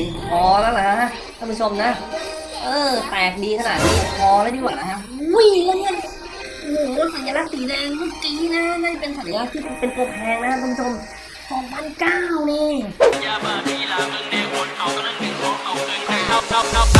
ย็นพอแล้วนะฮะท่านผู้ชมนะ เออ แตกดีขนาดนี้พอแล้วดีกว่านะฮะวิ่งแล้วเนี่ยโอ้โหสัญลักษณ์สีแดงเมื่อกี้นะนั่นเป็นสัญลักษณ์ที่เป็นตัวแพงนะท่านผู้ชมสองพันเก้านี่ยาบ้ามีลามึงแดงวนเอากำลังหนึ่งของเอาเกินไปเอาเอาเอา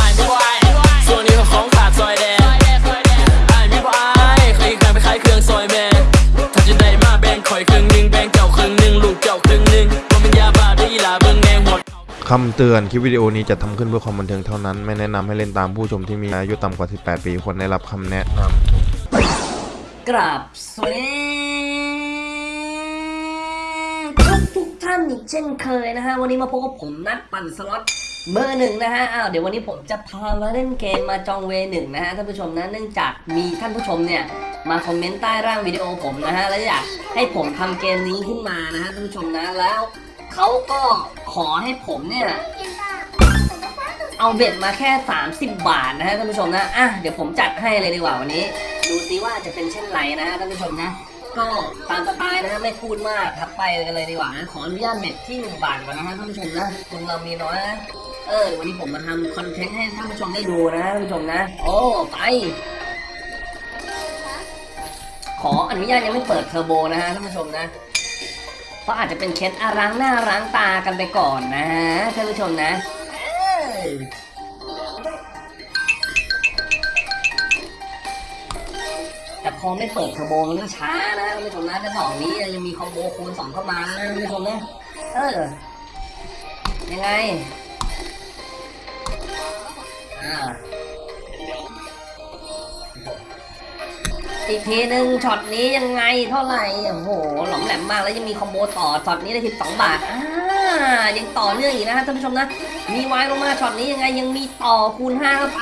คำเตือนคลิปวิดีโอนี้จะทำขึ้นเพื่อความบันเทิงเท่านั้น ไม่แนะนำให้เล่นตามผู้ชมที่มีอายุต่ำกว่า 18 ปีควรได้รับคำแนะนำกราบสวัสดีทุกทุกท่านอีกเช่นเคยนะฮะ วันนี้มาพบกับผมนักปั่นสล็อตเบอร์หนึ่งนะฮะ อ้าว เดี๋ยววันนี้ผมจะพามาเล่นเกม Mahjong Ways หนึ่งนะฮะท่านผู้ชมนะ เนื่องจากมีท่านผู้ชมเนี่ยมาคอมเมนต์ใต้ล่างวิดีโอผมนะฮะ แล้วอยากให้ผมทำเกมนี้ขึ้นมานะฮะท่านผู้ชมนะ แล้ว เขาก็ขอให้ผมเนี่ย เอาเบ็ดมาแค่ 30 บาทนะฮะท่านผู้ชมนะ อะเดี๋ยวผมจัดให้เลยดีกว่าวันนี้ ดูซิว่าจะเป็นเช่นไรนะฮะท่านผู้ชมนะ ก็ตามสไตล์นะฮะไม่พูดมากครับไปกันเลยดีกว่านะขออนุญาตเบ็ดที่1บาทก่อนนะฮะท่านผู้ชมนะคนเรามีน้อยนะเออวันนี้ผมมาทำคอนเทนต์ให้ท่านผู้ชมได้ดูนะท่านผู้ชมนะ โอ้ไปขออนุญาตยังไม่เปิดเทอร์โบนะฮะท่านผู้ชมนะ เพราะอาจจะเป็นเคสอาล้างหน้าล้างตากันไปก่อนนะฮะท่านผู้ชมนะแต่พอไม่เปิดเทอร์โบมันก็ช้านะท่านผู้ชมนะแต่ดอกนี้ยังมีคอมโบคูณสองเข้ามานะท่านผู้ชมนะเออยังไงอ่า อีกทีหนึ่งช็อตนี้ยังไงเท่าไหร่โอ้โหหลอมแหลมมากแล้วยังมีคอมโบต่อช็อตนี้ได้12บาทอ่ายังต่อเนื่องอีกนะฮะท่านผู้ชมนะ มีไว้ลงมาช็อตนี้ยังไงยังมีต่อคูณ5เข้าไป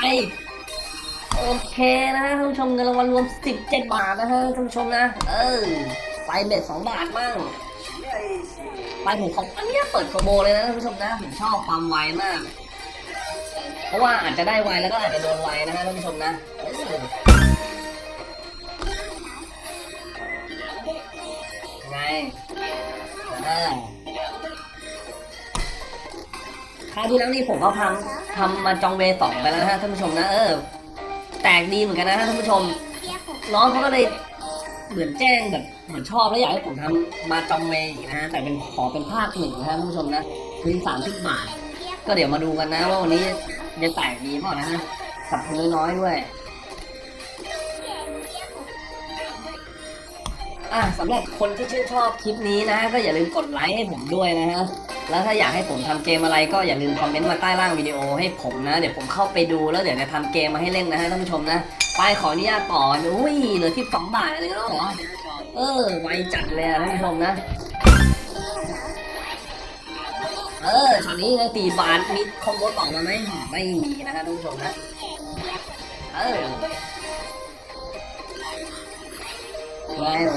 โอเคนะฮะท่านผู้ชมเงินรางวัลรวม 17 บาทนะฮะท่านผู้ชมนะ เออไป bet 2บาทมั่งไปผมขออนุญาตเปิดเทอร์โบเลยนะท่านผู้ชมนะผมชอบความไวมาก เพราะว่าอาจจะได้ไวแล้วก็อาจจะโดนไวนะฮะท่านผู้ชมนะ คราวที่แล้วนี่ผมก็ทำทำมาจองเวสองไปแล้วนะฮะท่านผู้ชมนะเออ แตกดีเหมือนกันนะท่านผู้ชม น้องเขาก็เลยเหมือนแจ้งแบบเหมือนชอบแล้วอยากให้ผมทำมาจองเวอีกนะฮะแต่เป็นขอเป็นภาคหนึ่งนะท่านผู้ชมนะคืนสามสิบบาท ก็เดี๋ยวมาดูกันนะว่าวันนี้จะแตกดีเปล่านะฮะสับคนน้อยๆด้วย อะสำหรับคนที่ชื่นชอบคลิปนี้นะ ก็อย่าลืมกดไลค์ให้ผมด้วยนะฮะแล้วถ้าอยากให้ผมทำเกมอะไรก็อย่าลืมคอมเมนต์มาใต้ล่างวิดีโอให้ผมนะ เดี๋ยวผมเข้าไปดูแล้วเดี๋ยวจะทำเกมมาให้เล่นนะฮะท่านผู้ชมนะไปขออนุญาตต่ออุ้ยเหลือที่สองบาทเลยแล้วเหรอเออไวจัดเลยท่านผู้ชมนะเออช็อตนี้นะสี่บาทมีคอมโบต่อมาไหมไม่มีนะฮะท่านผู้ชมนะเออ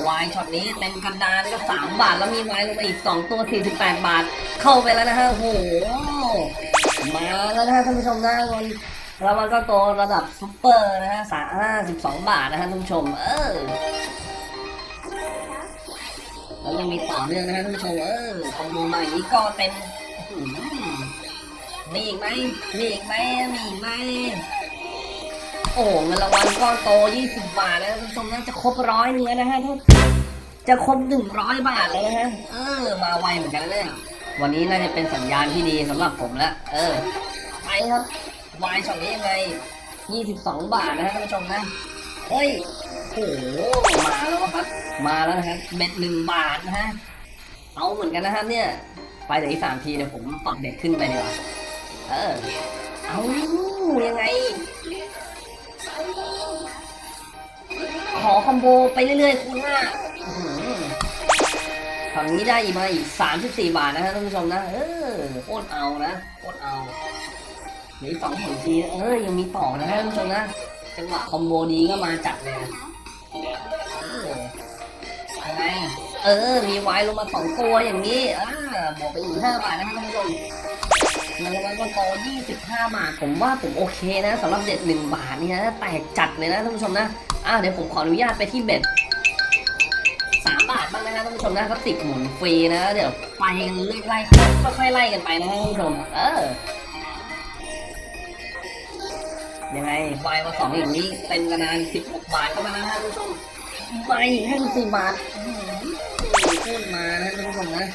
wild ช็อตนี้เต็มกระดานก็สามบาทแล้วมีวายลงไปอีกสองตัวสี่สิบแปดบาท เข้าไปแล้วนะฮะโอ้โหมาแล้วนะฮะท่านผู้ชมนะวันแล้วมันก็โตระดับซุปเปอร์นะฮะสามห้าสิบสองบาทนะฮะท่านผู้ชม เออแล้วยังมีต่อเนื่องนะฮะท่านผู้ชมเออคอมโบมาอย่างนี้ก็เต็มมีอีกไหมมีอีกไหมมีอีกไหม โอ้เงินรางวัลก้อนโต 20 บาทแล้วท่านผู้ชมน่าจะครบร้อยเนื้อนะฮะถ้าจะครบ 100 บาทเลยนะฮะ เออ มาไวเหมือนกันเนี่ยวันนี้น่าจะเป็นสัญญาณที่ดีสำหรับผมแล้วเออ ไปครับวายช็อตนี้ยังไง 22 บาทนะฮะท่านผู้ชมนะ เฮ้ย โอ้โห มาแล้วครับ มาแล้วนะครับเบ็ดหนึ่งบาทนะฮะ เอาเหมือนกันนะครับเนี่ย ไปเดี๋ยวอีกสามทีเดี๋ยวผมปรับเบ็ดขึ้นไปดีกว่า เออ เอายังไง ขอคอมโบไปเรื่อยๆคูณห้าฝั่งนี้ได้อีกมาอีก34บาทนะฮะท่านผู้ชมนะ เออโคตรเอานะโคตรเอาเหลือสองผลทีเออยังมีต่อนะฮะท่านผู้ชมนะจังหวะคอมโบดีก็มาจัดเลยนะเออยังไงเออ มีไวายลงมาสองตัวอย่างนี้อ่าบวกไปอีกห้าบาทนะฮะท่านผู้ชม เงินรางวัลก็โต25 บาท ผมว่าผมโอเคนะสำหรับเด็ด1บาทนี่นะแตกจัดเลยนะท่านผู้ชมนะอ่าเดี๋ยวผมขออนุญาตไปที่เบ็ด3บาทบ้างนะท่านผู้ชมนะเขาติดหมุนฟรีนะ เดี๋ยวไปกันไล่ๆค่อยๆไล่กันไปนะท่านผู้ชมเออยังไงวายมาสองอย่างนี้เป็นกระดานสิบหกบาทเข้ามาแล้วนะท่านผู้ชมไม่ให้สี่บาทอื้อหือโคตรมานะท่านผู้ชมนะ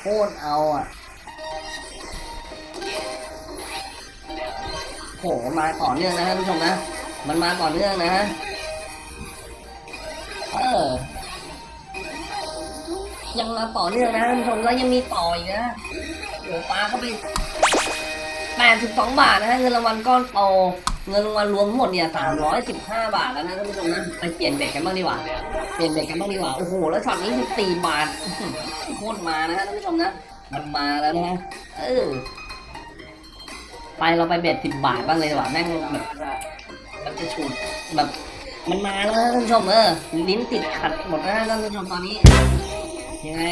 โคตรเอาอะ โหมาต่อเนื่องนะท่านผู้ชมนะ มันมาต่อเนื่องนะฮะเออยังมาต่อเนื่องนะท่านผู้ชมแล้วยังมีต่ออีกนะโอ้ปลาเข้าไปแปดสิบสองบาทนะฮะเงินรางวัลก้อนโตเงินรางวัลรวมทั้งหมดเนี่ยสามร้อยสิบห้าบาทแล้วนะท่านผู้ชมนะไปเปลี่ยนเบ็ดกันบ้างดีกว่าเปลี่ยนเบ็ดกันบ้างดีกว่าโอ้โหแล้วช็อตนี้สิบสี่บาทโคตรมานะฮะท่านผู้ชมนะมันมาแล้วนะฮะเออ ไปเราไปเบ็ดสิบบาทบ้างเลยดีกว่าแม่งแบบมันจะฉุดแบบมันมาแล้วท่านผู้ชมเออลิ้นติดขัดหมดแล้วท่านผู้ชมตอนนี้ ยังไง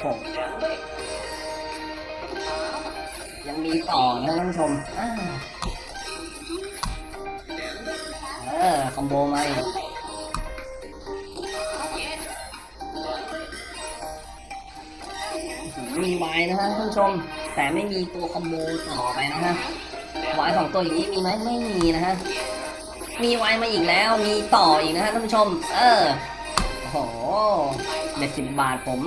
โอ้ยังมีต่อนะท่านผู้ชมเออคอมโบมาอีก มีไว้นะฮะท่านผู้ชม แต่ไม่มีตัวคอมโบต่อไปนะฮะไว้สองตัวอย่างนี้มีไหมไม่มีนะฮะมีไว้มาอีกแล้วมีต่ออีกนะฮะท่านผู้ชม เออโอ้โหเบ็ดสิบบาทผม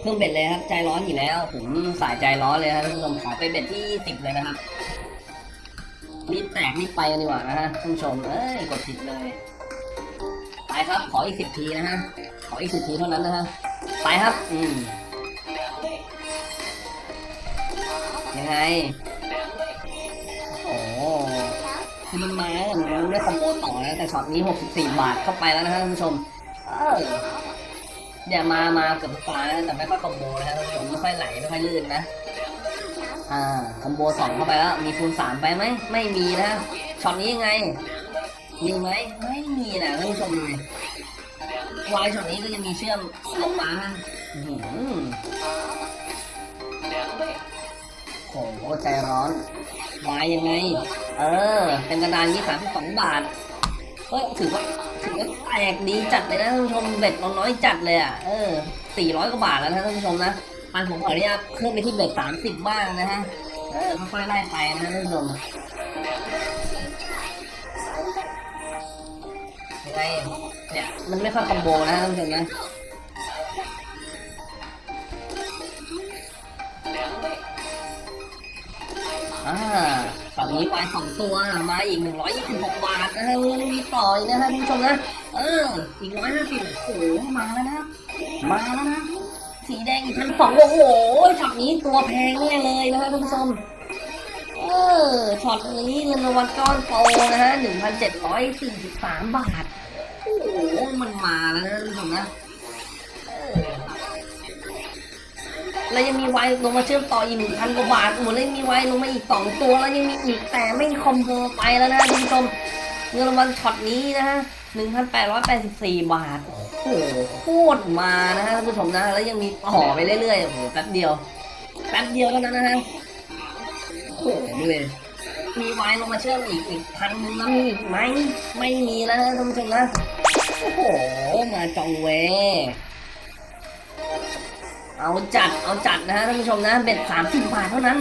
เพิ่งเบ็ดเลยครับใจร้อนอยู่แล้ว ผมสายใจร้อนเลยครับท่านผู้ชมขอไปเบ็ดที่สิบเลยนะครับรีบแตกรีบไปกันดีกว่านะฮะท่านผู้ชมเอ้ยกดผิดเลย ครับ ขออีกสิบทีนะฮะ ขออีกสิบทีเท่านั้นนะฮะ ไปครับ อืม ยังไง โอ้คือมันมามันได้คอมโบต่อแล้วแต่ช็อตนี้ 64 บาทเข้าไปแล้วนะฮะท่านผู้ชม เออเดี๋ยวมา มาเกือบทุกตานะแต่ไม่ค่อยคอมโบนะฮะท่านผู้ชมไม่ค่อยไหลไม่ค่อยลื่นนะ อ่า คอมโบสองเข้าไปแล้ว มีคูณสามไปไหม ไม่มีนะ ช็อตนี้ยังไง มีไหมไม่มีนะท่านผู้ชมเลยวายช็อตนี้ก็ยังมีเชื่อมลงมาโอ้โหใจร้อนวายยังไง เออ เป็นกระดานยี่สามสองบาท เฮ้ยถือว่าถือว่าแตกดีจัดเลยนะท่านผู้ชม bet เราน้อยจัดเลยอะ เออสี่ร้อยกว่าบาทแล้วนะท่านผู้ชมนะปันผมขออนุญาตเพิ่มไปที่ bet สามสิบบ้างนะฮะ เออค่อยๆไล่ไปนะท่านผู้ชม ไง เนี่ย มันไม่ค่อยคอมโบนะท่านผู้ชมนะอ่าตอนนี้ไปสองตัว มาอีก126บหกบาทนะฮะมีต่ออีกนะฮะท่านผู้ชมนะ เออ อีก150โอ้โห มาแล้วนะ มาแล้วนะ สีแดงอีกพันสองโอ้โหช็อตนี้ตัวแพงแน่เลยนะฮะท่านผู้ชมเออช็อตนี้เงินรางวัลก้อนโตนะฮะ1,743บาท โอ้โหมันมาแล้วนะท่านผู้ชมนะเออแล้วยังมีไวลงมาเชื่อมต่ออีกหนึ่งพันกว่าบาทหมดเลยมีไวลงมาอีกสองตัวแล้วยังมีอีกแต่ไม่คอมโบไปแล้วนะท่านผู้ชมเงินรางวัลช็อตนี้นะฮะหนึ่งพันแปดร้อยแปดสิบสี่บาท โอ้โหโคตรมานะฮะท่านผู้ชมนะ แล้วยังมีต่อไปเรื่อยๆโอ้โหแป๊บเดียวแป๊บเดียวเท่านั้นนะฮะโอ้โหดูเลย มีไวน์ลงมาเชื่อมอีกอีกพันนึงแล้วมีอีกไหมไม่มีแล้วนะท่านผู้ชมนะ โอ้โห มาจองเว เอาจัด เอาจัดนะฮะท่านผู้ชมนะ เบ็ดสามสิบบาทเท่านั้น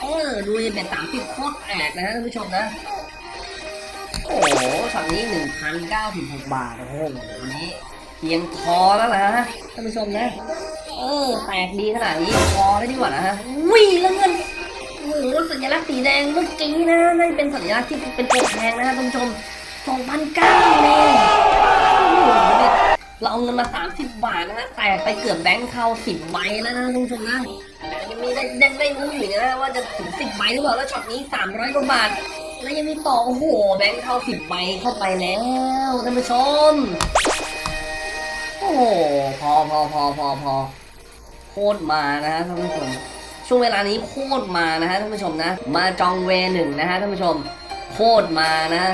เออดูดิเบ็ดสามสิบโคตรแตกนะฮะท่านผู้ชมนะ โอ้โหช็อตนี้หนึ่งพันเก้าสิบหกบาท โอ้โหวันนี้เพียงพอแล้วนะฮะท่านผู้ชมนะ เออ แตกดีขนาดนี้พอแล้วดีกว่านะฮะวิ่งแล้วเงิน โอ้โหสัญลักษณ์สีแดงเมื่อกี้นะนั่นเป็นสัญลักษณ์ที่เป็นตัวแพงนะฮะท่านผู้ชมสองพันเก้าเลยเราเอาเงินมา30บาทนะฮะแต่ไปเกือบแบงค์เข้า10ใบแล้วนะท่านผู้ชมนะยังมีได้ได้ได้รู้อยู่นะว่าจะถึง10ใบหรือเปล่าแล้วช็อตนี้300กว่าบาท แล้วยังมีต่อโอ้โหแบงค์เข้า10ใบเข้าไปแล้วท่านผู้ชมโอ้โหพอพอพอพอพอโคตรมานะฮะท่านผู้ชม ช่วงเวลานี้โคตรมานะฮะท่านผู้ชมนะ มาจองเวหนึ่งนะฮะท่านผู้ชมโคตรมานะ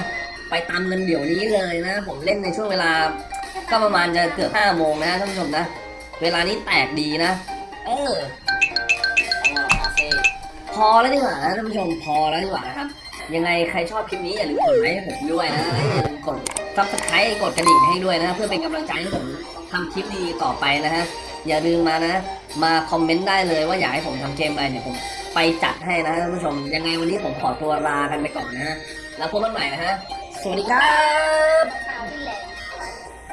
ไปตามเงินเดี๋ยวนี้เลยนะ ผมเล่นในช่วงเวลา ก็ประมาณจะเกือบห้าโมงนะท่านผู้ชมนะ เวลานี้แตกดีนะ เออพอแล้วดีกว่านะท่านผู้ชมพอแล้วดีกว่านะครับ ยังไงใครชอบคลิปนี้อย่าลืมกดไลค์ให้ผมด้วยนะและอย่าลืมกด subscribe กดกระดิ่งให้ด้วยนะ เพื่อเป็นกำลังใจให้ผม ทำคลิปดีต่อไปนะฮะ อย่าลืมมานะ มาคอมเมนต์ได้เลยว่าอยากให้ผมทำเกมอะไรเนี่ยผมไปจัดให้นะท่านผู้ชม ยังไงวันนี้ผมขอตัวลากันไปก่อนนะฮะ แล้วพบกันใหม่นะฮะ สวัสดีครับ